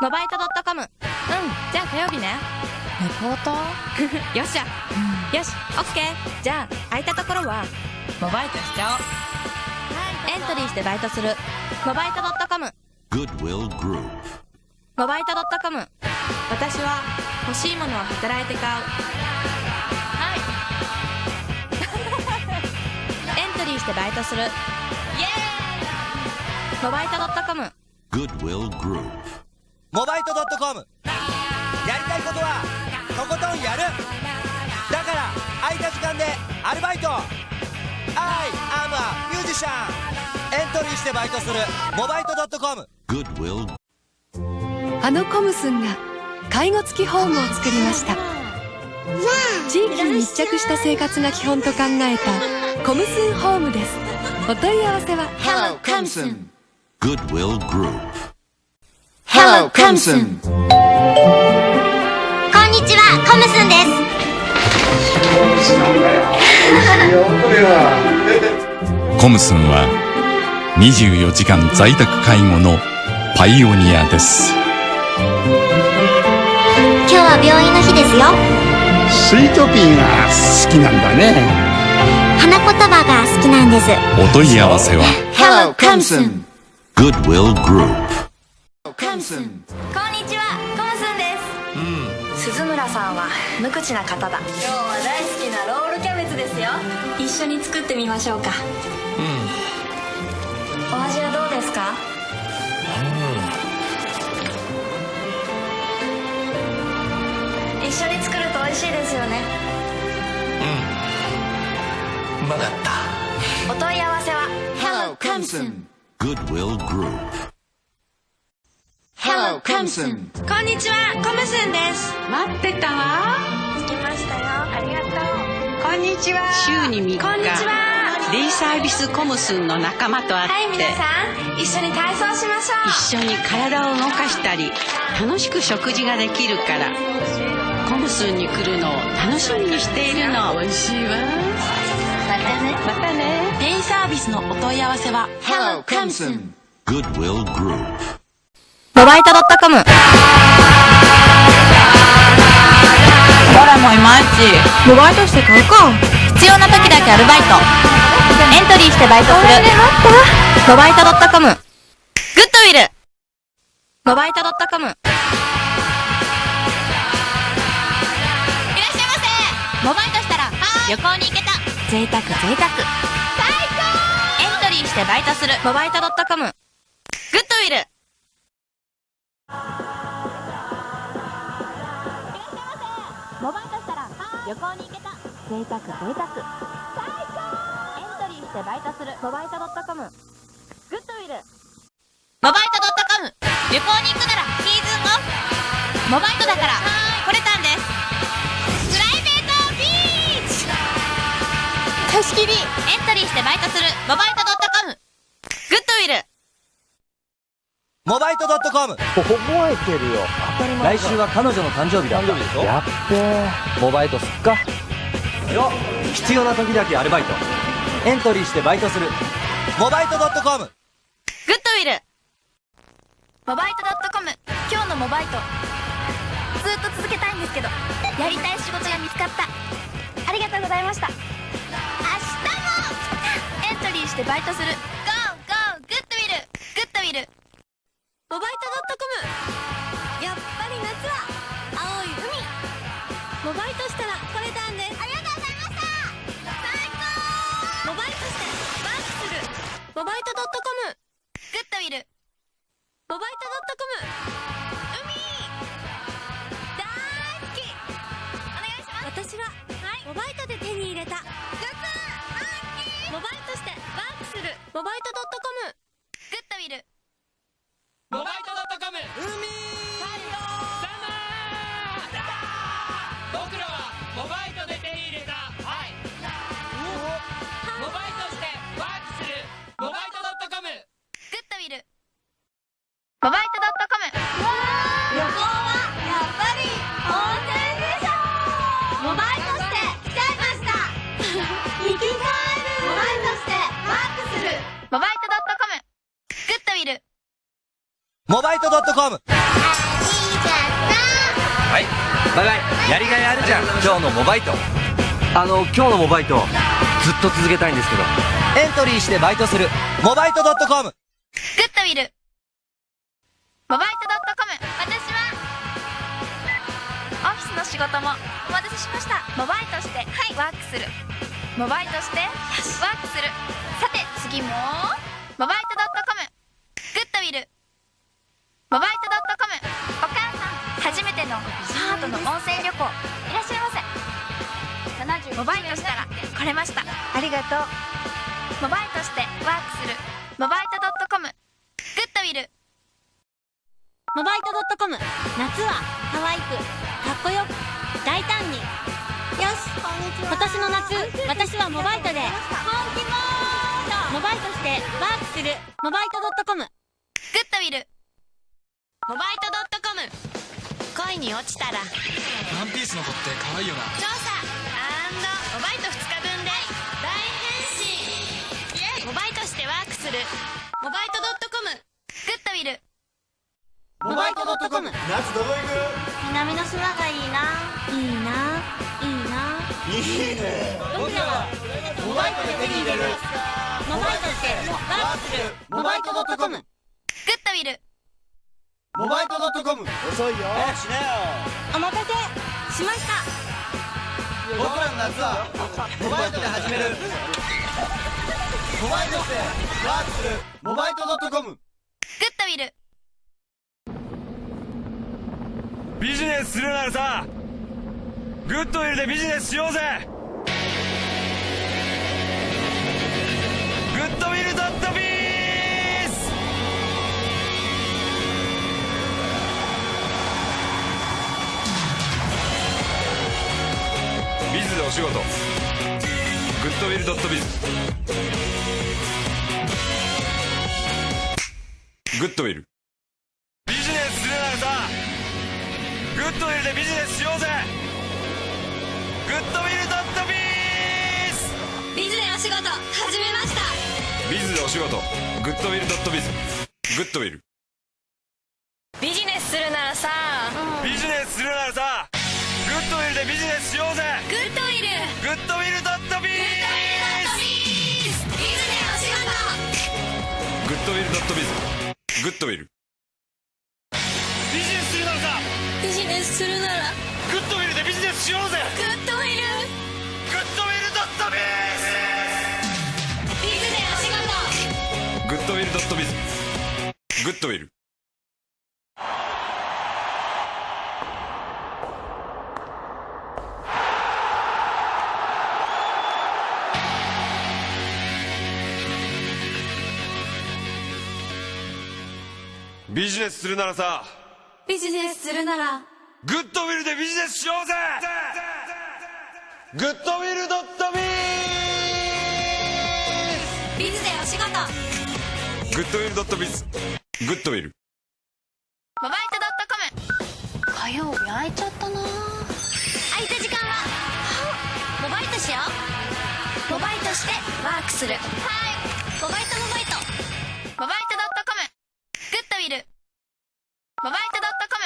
モバイト .com うんじゃあ火曜日ね。レポート？よっしゃ、よしオッケー。じゃあ空いたところはモバイトしちゃおう。エントリーしてバイトする。モバイト .com. モバイト .com 私は欲しいものを働いて買う。はい。エントリーしてバイトする。イエーイ。モバイト .com Goodwill Group. モバイト .com やりたいことはとことんやる。だから空いた時間でアルバイト。I am a musician エントリーしてバイトする。モバイト .com Goodwill あのコムスンが介護付きホームを作りました。地域に密着した生活が基本と考えたコムスンホームです。お問い合わせは Hello, Comson. Goodwill Group. Hello, Comson. こんにちは、コムスンです。コムスンは24時間在宅介護のパイオニアです今日は病院の日ですよ。スイートピーが好きなんだね。花言葉が好きなんです。お問い合わせは Hello, Comson. Goodwill Group. Comson. こんにちは。コムスンです。鈴村さんは無口な方だ。今日は大好きなロールキャベツですよ。一緒に作ってみましょうか。うん。お味はどうですか？一緒に作ると美味しいですよね。うまかった。お問い合わせは Hello, Comson. Goodwill Group. Hello, Comson. こんにちはコムスンです。待ってたわ。着きましたよ。ありがとう。こんにちは。週に3日。こんにちは。デイサービスコムスンの仲間と会って、はい皆さん。一緒に体操しましょう。一緒に体を動かしたり楽しく食事ができるからコムスンに来るのを楽しみにしているの。美味しいわ。またね。またね。デイサービスのお問い合わせは Hello, Comson. Goodwill Group. モバイト .com ほらもういまいち。モバイトして買うか。必要な時だけアルバイト。エントリーしてバイトする。モバイト .com グッドウィル。モバイト .com いらっしゃいませ。モバイトしたら旅行に行けた。贅沢贅沢。最高。エントリーしてバイトする。モバイト .com グッドウィルモバイトしたら旅行に行けた。贅沢贅沢。最高エントリーしてバイトするモバイト .com グッドウィル。モバイト .com 旅行に行くならシーズンオフ。モバイトだから来れたんです。プライベートビーチ。貸し切り。エントリーしてバイトするモバイト .com グッドウィルモバイト .com 覚えてるよ。当たり前来週は彼女の誕生日だ。誕生日でしょ？やっべー。モバイトすっか。よ必要な時だけアルバイト。エントリーしてバイトする。モバイト .com グッドウィル。モバイト .com 今日のモバイト。ずっと続けたいんですけど。やりたい仕事が見つかった。ありがとうございました。明日も。エントリーしてバイトするモバイトドットコム。やっぱり夏は青い海。モバイトしたらこれなんです。ありがとうございました。最高。モバイトしてバンクする。モバイトドットコム。グッドウィル。モバイトドットコム。海。大好き。お願いします。私は、はい、モバイトで手に入れた。グッズモバイトしてバンクする。モバイトドットコム。グッドウィル。モバイト .com 海バイバイやりがいあるじゃん。今日のモバイト。あの今日のモバイトずっと続けたいんですけど。エントリーしてバイトする。モバイト .com グッドウィル。モバイト .com 私はオフィスの仕事もお待たせしました。モバイトしてはいワークする。モバイトしてワークする。さて次もモバイト .com グッドウィル。モバイト .com 初めてのパートの温泉旅行いらっしゃいませ。モバイトしたら来れました。ありがとう。モバイトしてワークする。モバイト .com グッドウィル。モバイト .com 夏は可愛くかっこよく大胆に。よし。今年の夏私はモバイトで。本気モード。モバイトしてワークする。モバイト .com グッドウィル。モバイト .com 恋に落ちたら。ワンピースの子って可愛いよな。調査モバイト2日分で大変身。モバイトしてワークする。モバイト .com グッドウィル。モバイト .com 夏どこ行南の島がいいな。いいな。いいな。いいね。僕らはモバイトで手に入れる。モバイトしてワークする。モバイト .com グッドウィルモバイト .com 遅いよ。早くしなよ。お待たせしました。僕らの夏はモバイトで始める。モバイトしてワークする。モバイトグッドウィル。ビジネスするならさグッドウィルでビジネスしようぜビズでお仕事。グッドウィルドットビズ。グッドウィル。ビジネスするならさグッドウィルでビジネスしようぜ。グッドウィルドットビースビズでお仕事始めました。ビズでお仕事。グッドウィルドットビズ。グッドウィル。ビジネスするならさビジネスするならさでビジネスしようぜ。グッドウィル。グッドウィルドットビーズでお仕事グッドウィルドットビズ。グッドウィル。ビジネスするならさ。ビジネスするなら。グッドウィルでビジネスしようぜ。グッドウィル。グッドウィルドットビビズでお仕事グッドウィルドットビズ。グッドウィルビジネスするならさビジネスするならグッドウィルでビジネスしようぜ。グッドウィルドットビビズ。でお仕事グッドウィルドットビズ。グッドウィル。モバイト .com 火曜日空いちゃったな。空いた時間はモバイトしよう。モバイトしてワークする。はい。モバイトモバイトグッドウィル。モバイト .com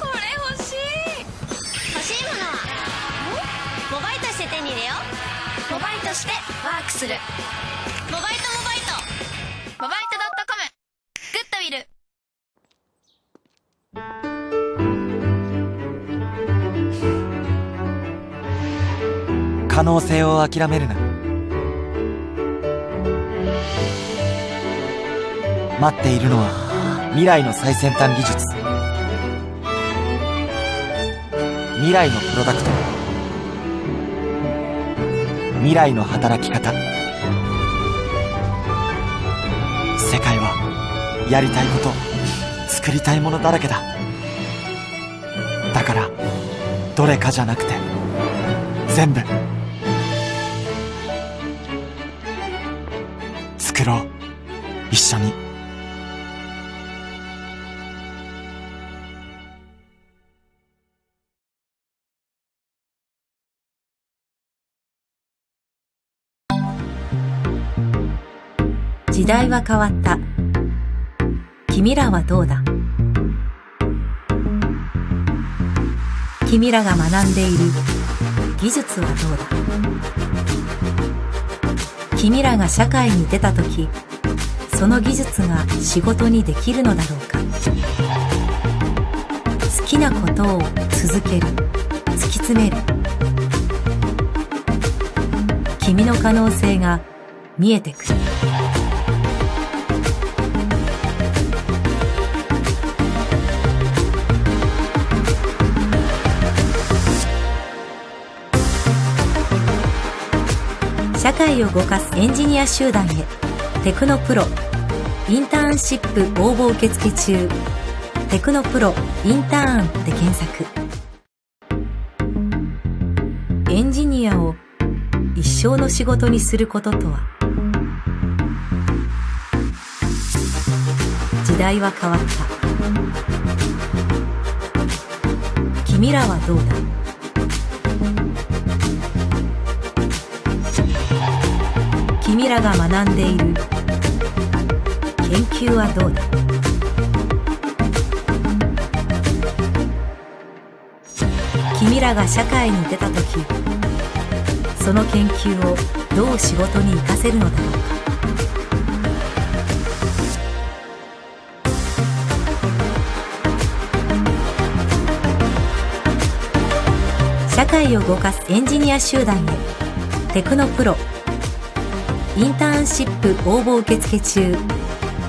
これ欲しい。欲しいものは？モバイトして手に入れよう。モバイトしてワークする。モバイトモバイトモバイト .com グッドウィル。可能性を諦めるな待っているのは未来の最先端技術。未来のプロダクト。未来の働き方。世界はやりたいこと作りたいものだらけだ。だからどれかじゃなくて全部作ろう。一緒に。時代は変わった。君らはどうだ？君らが学んでいる。技術はどうだ？君らが社会に出た時その技術が仕事にできるのだろうか？好きなことを続ける。突き詰める。君の可能性が見えてくる。社会を動かすエンジニア集団へ。テクノプロ。インターンシップ応募受付中。テクノプロ。インターンで検索。エンジニアを一生の仕事にすることとは？時代は変わった。君らはどうだ？君らが学んでいる。研究はどうだ？君らが社会に出た時その研究をどう仕事に生かせるのだろうか？社会を動かすエンジニア集団へテクノプロ。インターンシップ応募受付中。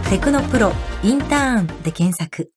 テクノプロインターンで検索。